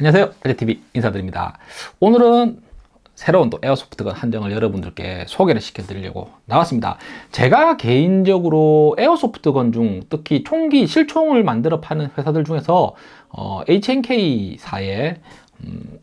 안녕하세요. LTV 인사드립니다. 오늘은 새로운 또 에어소프트건 한정을 여러분들께 소개를 시켜 드리려고 나왔습니다. 제가 개인적으로 에어소프트건 중 특히 총기 실총을 만들어 파는 회사들 중에서 어, HNK사의 음,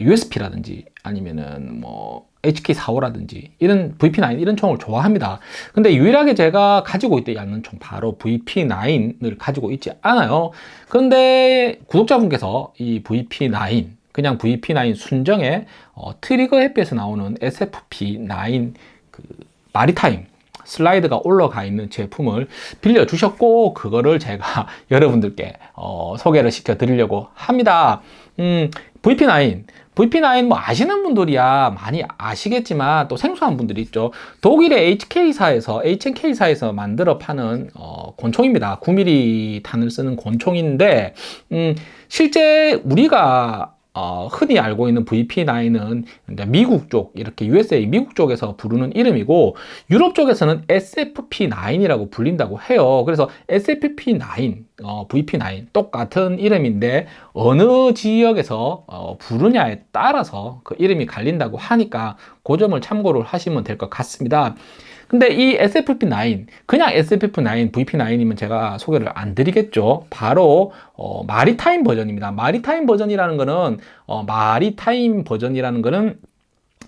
USP라든지 아니면은 뭐 HK45라든지 이런 VP9 이런 총을 좋아합니다. 근데 유일하게 제가 가지고 있지 않는 총 바로 VP9을 가지고 있지 않아요. 그런데 구독자분께서 이 VP9 그냥 VP9 순정의 어, 트리거 해피에서 나오는 SFP9 그 마리타임 슬라이드가 올라가 있는 제품을 빌려주셨고 그거를 제가 여러분들께 어, 소개를 시켜 드리려고 합니다 음, VP9 VP9 뭐 아시는 분들이야. 많이 아시겠지만 또 생소한 분들이 있죠. 독일의 HK사에서 HNK사에서 만들어 파는 어, 권총입니다. 9mm 탄을 쓰는 권총인데 음, 실제 우리가 어, 흔히 알고 있는 VP9은 미국 쪽 이렇게 USA 미국 쪽에서 부르는 이름이고 유럽 쪽에서는 SFP9이라고 불린다고 해요. 그래서 SFP9 어, VP9 똑같은 이름인데 어느 지역에서 어, 부르냐에 따라서 그 이름이 갈린다고 하니까 그 점을 참고를 하시면 될 것 같습니다 근데 이 SFP9 그냥 SFP9 VP9이면 제가 소개를 안 드리겠죠 바로 어, 마리타임 버전입니다 마리타임 버전이라는 거는 어, 마리타임 버전이라는 거는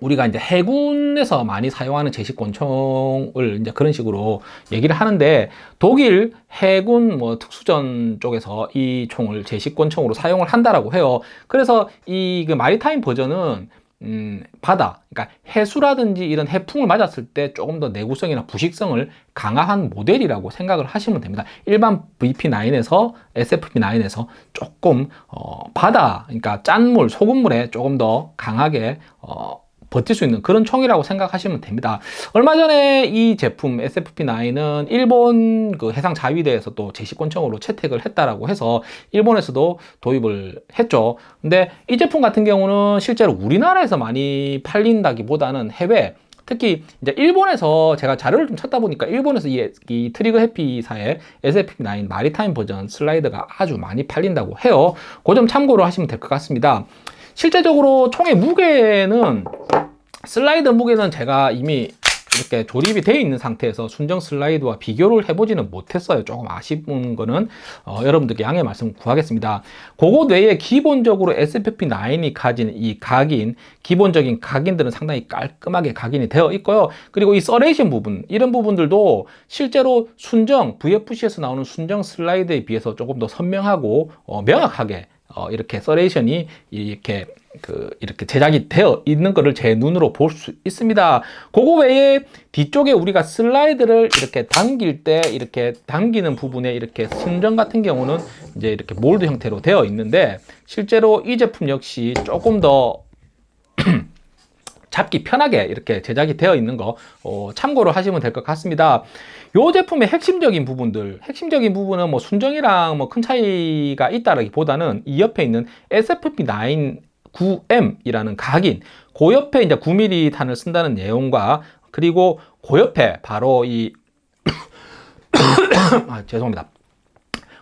우리가 이제 해군에서 많이 사용하는 제식 권총을 이제 그런 식으로 얘기를 하는데 독일 해군 뭐 특수전 쪽에서 이 총을 제식 권총으로 사용을 한다라고 해요. 그래서 이 그 마리타임 버전은 음, 바다, 그러니까 해수라든지 이런 해풍을 맞았을 때 조금 더 내구성이나 부식성을 강화한 모델이라고 생각을 하시면 됩니다. 일반 VP9에서 SFP9에서 조금 어, 바다, 그러니까 짠물, 소금물에 조금 더 강하게 어, 버틸 수 있는 그런 총이라고 생각하시면 됩니다. 얼마 전에 이 제품 SFP9은 일본 그 해상 자위대에서 또 제시권총으로 채택을 했다라고 해서 일본에서도 도입을 했죠. 근데 이 제품 같은 경우는 실제로 우리나라에서 많이 팔린다기보다는 해외 특히 이제 일본에서 제가 자료를 좀 찾다 보니까 일본에서 이, 이 트리거 해피사의 SFP9 maritime 버전 슬라이드가 아주 많이 팔린다고 해요. 그 점 참고로 하시면 될 것 같습니다. 실제적으로 총의 무게는 슬라이드 무게는 제가 이미 이렇게 조립이 되어 있는 상태에서 순정 슬라이드와 비교를 해보지는 못했어요. 조금 아쉬운 거는 어, 여러분들께 양해 말씀 구하겠습니다. 그것 외에 기본적으로 SFP9이 가진 이 각인 기본적인 각인들은 상당히 깔끔하게 각인이 되어 있고요. 그리고 이 serration 부분 이런 부분들도 실제로 순정 VFC에서 나오는 순정 슬라이드에 비해서 조금 더 선명하고 어, 명확하게 어, 이렇게 serration이 이렇게 그 이렇게 제작이 되어 있는 것을 제 눈으로 볼 수 있습니다. 그거 외에 뒤쪽에 우리가 슬라이드를 이렇게 당길 때 이렇게 당기는 부분에 이렇게 순정 같은 경우는 이제 이렇게 몰드 형태로 되어 있는데 실제로 이 제품 역시 조금 더 잡기 편하게 이렇게 제작이 되어 있는 거 어, 참고로 하시면 될 것 같습니다. 이 제품의 핵심적인 부분들 핵심적인 부분은 뭐 순정이랑 뭐 큰 차이가 있다기보다는 이 옆에 있는 SFP9 9M이라는 각인 그 옆에 이제 9mm 탄을 쓴다는 내용과 그리고 그 옆에 바로 이 아, 죄송합니다.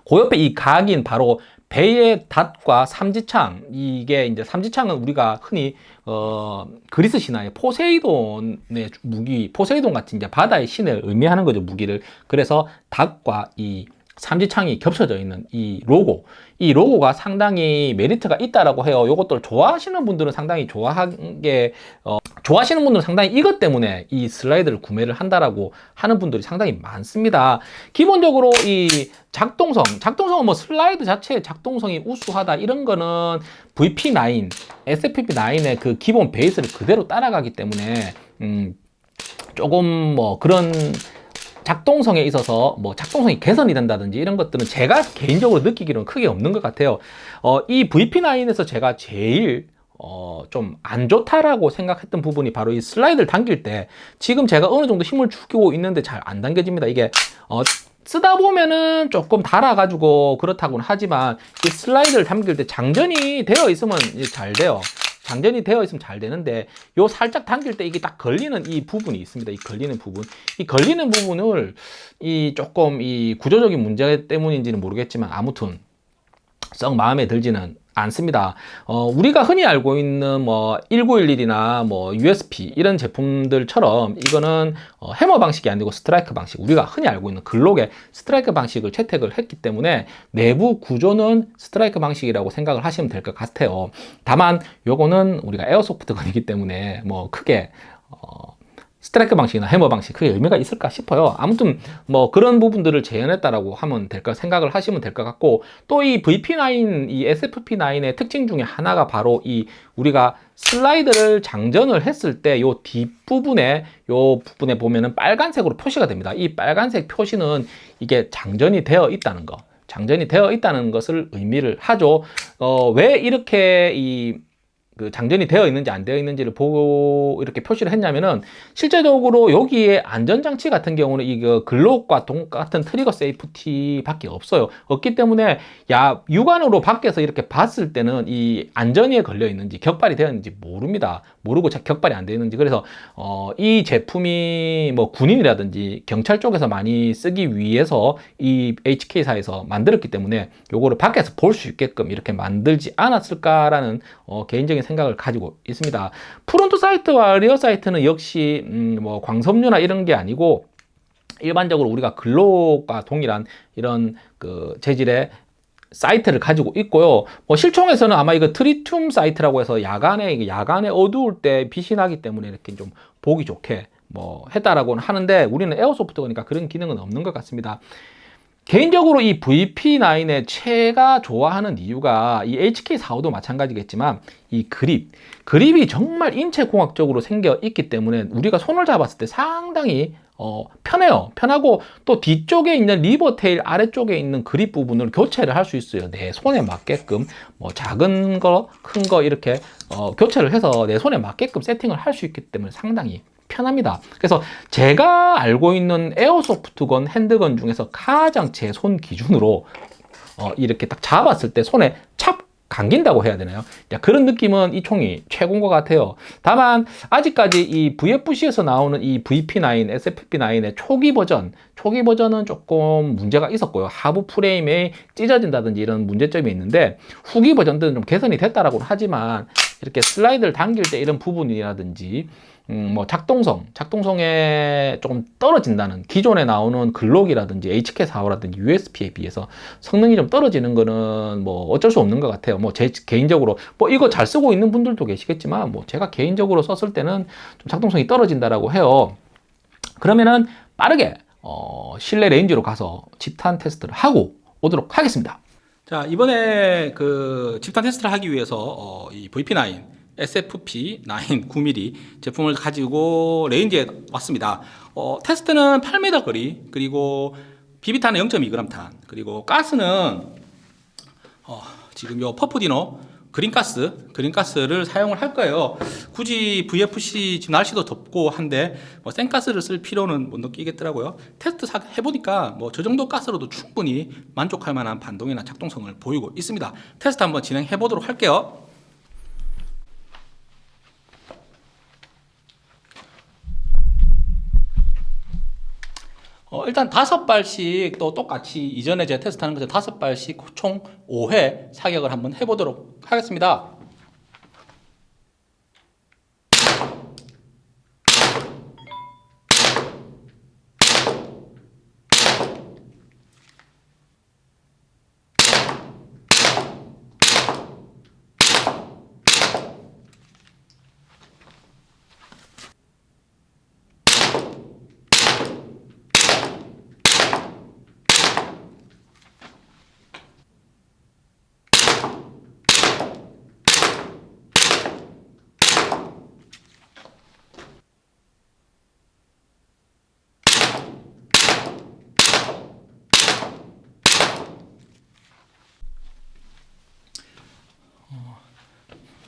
그 옆에 이 각인 바로 배의 닷과 삼지창 이게 이제 삼지창은 우리가 흔히 어 그리스 신화의 포세이돈의 무기 포세이돈 같은 이제 바다의 신을 의미하는 거죠 무기를. 그래서 닷과 이 삼지창이 겹쳐져 있는 이 로고. 이 로고가 상당히 메리트가 있다라고 해요. 이것들 좋아하시는 분들은 상당히 좋아하게 어, 좋아하시는 분들은 상당히 이것 때문에 이 슬라이드를 구매를 한다라고 하는 분들이 상당히 많습니다. 기본적으로 이 작동성 작동성은 뭐 슬라이드 자체의 작동성이 우수하다 이런 거는 VP9 SFP9의 그 기본 베이스를 그대로 따라가기 때문에 음, 조금 뭐 그런 작동성에 있어서 뭐 작동성이 개선이 된다든지 이런 것들은 제가 개인적으로 느끼기로는 크게 없는 것 같아요. 어, 이 VP9에서 제가 제일 어, 좀 안 좋다라고 생각했던 부분이 바로 이 슬라이드를 당길 때 지금 제가 어느 정도 힘을 주고 있는데 잘 안 당겨집니다. 이게 어, 쓰다 보면은 조금 달아가지고 그렇다고는 하지만 이 슬라이드를 당길 때 장전이 되어 있으면 잘 돼요 장전이 되어 있으면 잘 되는데 요 살짝 당길 때 이게 딱 걸리는 이 부분이 있습니다. 이 걸리는 부분. 이 걸리는 부분을 이 조금 이 구조적인 문제 때문인지는 모르겠지만 아무튼 썩 마음에 들지는 않습니다. 어, 우리가 흔히 알고 있는 뭐 1911이나 뭐 USP 이런 제품들처럼 이거는 어, 해머 방식이 아니고 스트라이크 방식. 우리가 흔히 알고 있는 글록의 스트라이크 방식을 채택을 했기 때문에 내부 구조는 스트라이크 방식이라고 생각을 하시면 될 것 같아요. 다만 요거는 우리가 에어소프트건이기 때문에 뭐 크게 어, 스트라이크 방식이나 해머 방식 그게 의미가 있을까 싶어요. 아무튼 뭐 그런 부분들을 재현했다라고 하면 될까 생각을 하시면 될 것 같고 또 이 VP9 이 SFP9의 특징 중에 하나가 바로 이 우리가 슬라이드를 장전을 했을 때 요 뒷부분에 요 부분에 보면은 빨간색으로 표시가 됩니다. 이 빨간색 표시는 이게 장전이 되어 있다는 거. 장전이 되어 있다는 것을 의미를 하죠. 어, 왜 이렇게 이 그 장전이 되어 있는지 안 되어 있는지를 보고 이렇게 표시를 했냐면은 실제적으로 여기에 안전장치 같은 경우는 이거 글록과 똑같은 trigger safety 밖에 없어요. 없기 때문에 야, 육안으로 밖에서 이렇게 봤을 때는 이 안전이 걸려 있는지 격발이 되어 있는지 모릅니다. 모르고 자- 격발이 안 되어 있는지. 그래서 어, 이 제품이 뭐 군인이라든지 경찰 쪽에서 많이 쓰기 위해서 이 HK사에서 만들었기 때문에 요거를 밖에서 볼 수 있게끔 이렇게 만들지 않았을까라는 어, 개인적인 생각을 가지고 있습니다. front sight와 rear sight는 역시 음, 뭐 광섬유나 이런 게 아니고 일반적으로 우리가 글록과 동일한 이런 그 재질의 sight를 가지고 있고요. 뭐 실총에서는 아마 이거 트리튬 sight라고 해서 야간에 야간에 어두울 때 빛이 나기 때문에 이렇게 좀 보기 좋게 뭐 했다라고는 하는데 우리는 airsoft니까 그런 기능은 없는 것 같습니다. 개인적으로 이 VP9을 제가 좋아하는 이유가 이 HK45도 마찬가지겠지만 이 그립, 그립이 정말 인체공학적으로 생겨 있기 때문에 우리가 손을 잡았을 때 상당히 어, 편해요. 편하고 또 뒤쪽에 있는 리버테일 아래쪽에 있는 그립 부분을 교체를 할 수 있어요. 내 손에 맞게끔 뭐 작은 거, 큰 거 이렇게 어, 교체를 해서 내 손에 맞게끔 세팅을 할 수 있기 때문에 상당히 편합니다. 그래서 제가 알고 있는 에어소프트건 핸드건 중에서 가장 제 손 기준으로 어, 이렇게 딱 잡았을 때 손에 찹 감긴다고 해야 되나요? 야, 그런 느낌은 이 총이 최고인 것 같아요. 다만 아직까지 이 VFC에서 나오는 이 VP9, SFP9의 초기 버전, 초기 버전은 조금 문제가 있었고요. 하부 프레임에 찢어진다든지 이런 문제점이 있는데 후기 버전들은 좀 개선이 됐다라고 하지만 이렇게 슬라이드를 당길 때 이런 부분이라든지 음, 뭐 작동성, 작동성에 조금 떨어진다는 기존에 나오는 글록이라든지 HK45라든지 USP에 비해서 성능이 좀 떨어지는 거는 뭐 어쩔 수 없는 것 같아요. 뭐 제 개인적으로 뭐 이거 잘 쓰고 있는 분들도 계시겠지만 뭐 제가 개인적으로 썼을 때는 좀 작동성이 떨어진다라고 해요. 그러면은 빠르게 어, 실내 range로 가서 집탄 테스트를 하고 오도록 하겠습니다. 자 이번에 그 집탄 테스트를 하기 위해서 어, 이 VP9 SFP9 9mm 제품을 가지고 range에 왔습니다. 어, 테스트는 8m 거리 그리고 비비탄은 0.2g 탄 그리고 가스는 어, 지금 요 퍼프디노 green gas, green gas를 사용을 할 거예요. 굳이 VFC 지금 날씨도 덥고 한데 뭐 생가스를 쓸 필요는 못 느끼겠더라고요. 테스트 사- 해보니까 뭐 저 정도 가스로도 충분히 만족할 만한 반동이나 작동성을 보이고 있습니다. 테스트 한번 진행해 보도록 할게요. 어, 일단 다섯 발씩 또 똑같이 이전에 제가 테스트하는 것처럼 다섯 발씩 총 5회 사격을 한번 해보도록 하겠습니다.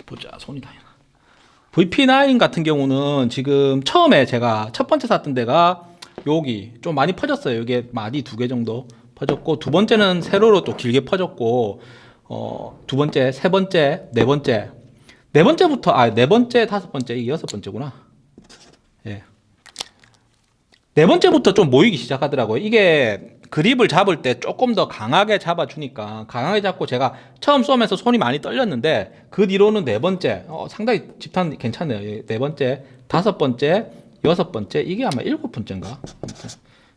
보자 손이 다나 VP9 같은 경우는 지금 처음에 제가 첫 번째 샀던 데가 여기 좀 많이 퍼졌어요. 이게 마디 두 개 정도 퍼졌고 두 번째는 세로로 또 길게 퍼졌고 어, 두 번째, 세 번째, 네 번째, 네 번째부터 아 네 번째, 다섯 번째 이게 여섯 번째구나. 예. 네 번째부터 좀 모이기 시작하더라고요. 이게 그립을 잡을 때 조금 더 강하게 잡아주니까 강하게 잡고 제가 처음 쏘면서 손이 많이 떨렸는데 그 뒤로는 네 번째 어, 상당히 집탄 괜찮네요. 예, 네 번째 다섯 번째 여섯 번째 이게 아마 일곱 번째인가?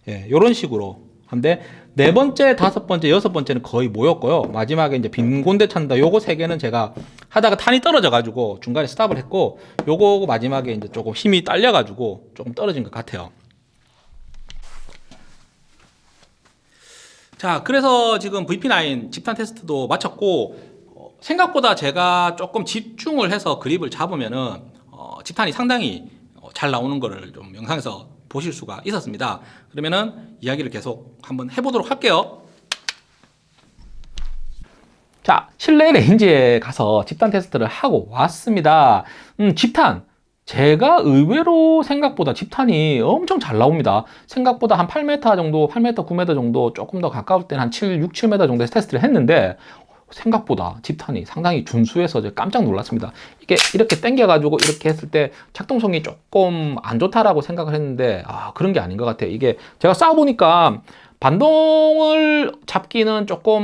예, 요런 식으로 한데 네 번째 다섯 번째 여섯 번째는 거의 모였고요. 마지막에 이제 빈 곤대 찬다. 요거 세 개는 제가 하다가 탄이 떨어져 가지고 중간에 스탑을 했고 요거 마지막에 이제 조금 힘이 딸려 가지고 조금 떨어진 것 같아요 자, 그래서 지금 VP9 집탄 테스트도 마쳤고 어, 생각보다 제가 조금 집중을 해서 그립을 잡으면은 어, 집탄이 상당히 어, 잘 나오는 거를 좀 영상에서 보실 수가 있었습니다. 그러면은 이야기를 계속 한번 해보도록 할게요. 자, 실내 range에 가서 집탄 테스트를 하고 왔습니다. 음, 집탄. 제가 의외로 생각보다 집탄이 엄청 잘 나옵니다. 생각보다 한 8m 정도, 8m, 9m 정도 조금 더 가까울 때는 한 7, 6, 7m 정도에서 테스트를 했는데 생각보다 집탄이 상당히 준수해서 깜짝 놀랐습니다. 이게 이렇게 당겨 가지고 이렇게 했을 때 작동성이 조금 안 좋다라고 생각을 했는데 아 그런 게 아닌 것 같아요. 이게 제가 쏴보니까 반동을 잡기는 조금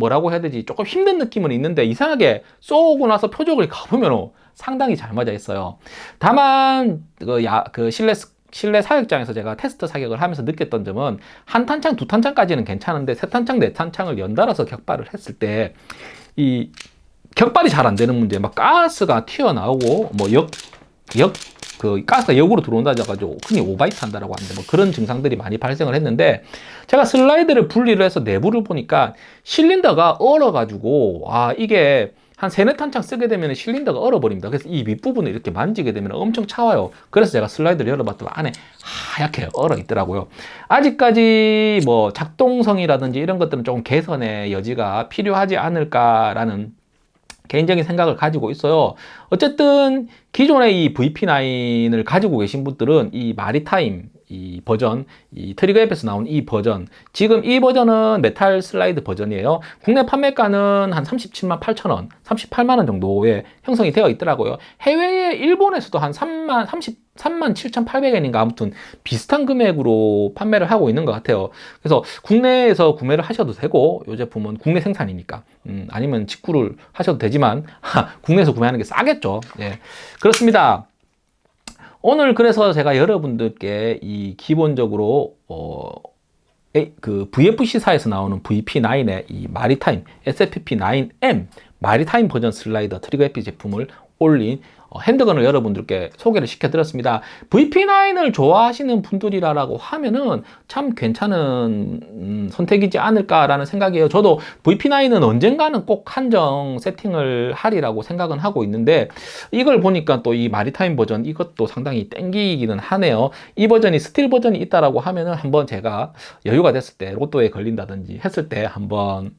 뭐라고 해야 되지? 조금 힘든 느낌은 있는데 이상하게 쏘고 나서 표적을 가보면 상당히 잘 맞아 있어요. 다만 그, 야, 그 실내 실내 사격장에서 제가 테스트 사격을 하면서 느꼈던 점은 한 탄창 두 탄창까지는 괜찮은데 세 탄창 네 탄창을 연달아서 격발을 했을 때 이 격발이 잘 안 되는 문제 막 가스가 튀어나오고 뭐 역 역 그 가스가 역으로 들어온다 해가지고 흔히 오바이트 한다라고 하는데 뭐 그런 증상들이 많이 발생을 했는데 제가 슬라이드를 분리를 해서 내부를 보니까 실린더가 얼어가지고 아 이게 한 세네 탄창 쓰게 되면 실린더가 얼어버립니다. 그래서 이 윗부분을 이렇게 만지게 되면 엄청 차와요. 그래서 제가 슬라이드를 열어봤더니 안에 하얗게 얼어 있더라고요. 아직까지 뭐 작동성이라든지 이런 것들은 조금 개선의 여지가 필요하지 않을까라는 개인적인 생각을 가지고 있어요. 어쨌든 기존의 이 VP9을 가지고 계신 분들은 이 maritime 이 버전 이 트리거 앱에서 나온 이 버전 지금 이 버전은 메탈 슬라이드 버전이에요. 국내 판매가는 한 37만 8천원 38만원 정도에 형성이 되어 있더라고요. 해외에 일본에서도 한 3만 30 37,800엔인가? 아무튼 비슷한 금액으로 판매를 하고 있는 것 같아요. 그래서 국내에서 구매를 하셔도 되고 이 제품은 국내 생산이니까 음, 아니면 직구를 하셔도 되지만 하, 국내에서 구매하는 게 싸겠죠. 예, 그렇습니다. 오늘 그래서 제가 여러분들께 이 기본적으로 어, 그 VFC사에서 나오는 VP9의 이 마리타임 SFP9M 마리타임 버전 슬라이더 트리거 에피 제품을 올린 handgun을 여러분들께 소개를 시켜드렸습니다. VP9을 좋아하시는 분들이라고 하면은 참 괜찮은 음, 선택이지 않을까라는 생각이에요. 저도 VP9은 언젠가는 꼭 한 정 세팅을 하리라고 생각은 하고 있는데 이걸 보니까 또 이 maritime 버전 이것도 상당히 땡기기는 하네요. 이 버전이 스틸 버전이 있다라고 하면은 한번 제가 여유가 됐을 때 로또에 걸린다든지 했을 때 한번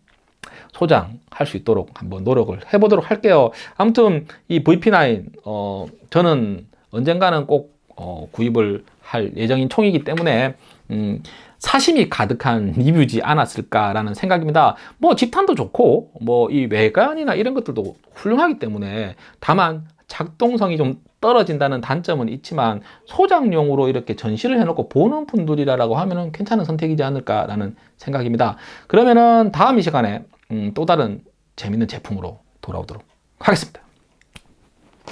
소장할 수 있도록 한번 노력을 해보도록 할게요. 아무튼 이 VP9 어, 저는 언젠가는 꼭 어, 구입을 할 예정인 총이기 때문에 음, 사심이 가득한 리뷰지 않았을까라는 생각입니다. 뭐 집탄도 좋고 뭐 이 외관이나 이런 것들도 훌륭하기 때문에 다만 작동성이 좀 떨어진다는 단점은 있지만 소장용으로 이렇게 전시를 해놓고 보는 분들이라고 하면 괜찮은 선택이지 않을까라는 생각입니다. 그러면은 다음 이 시간에 음, 또 다른 재밌는 제품으로 돌아오도록 하겠습니다.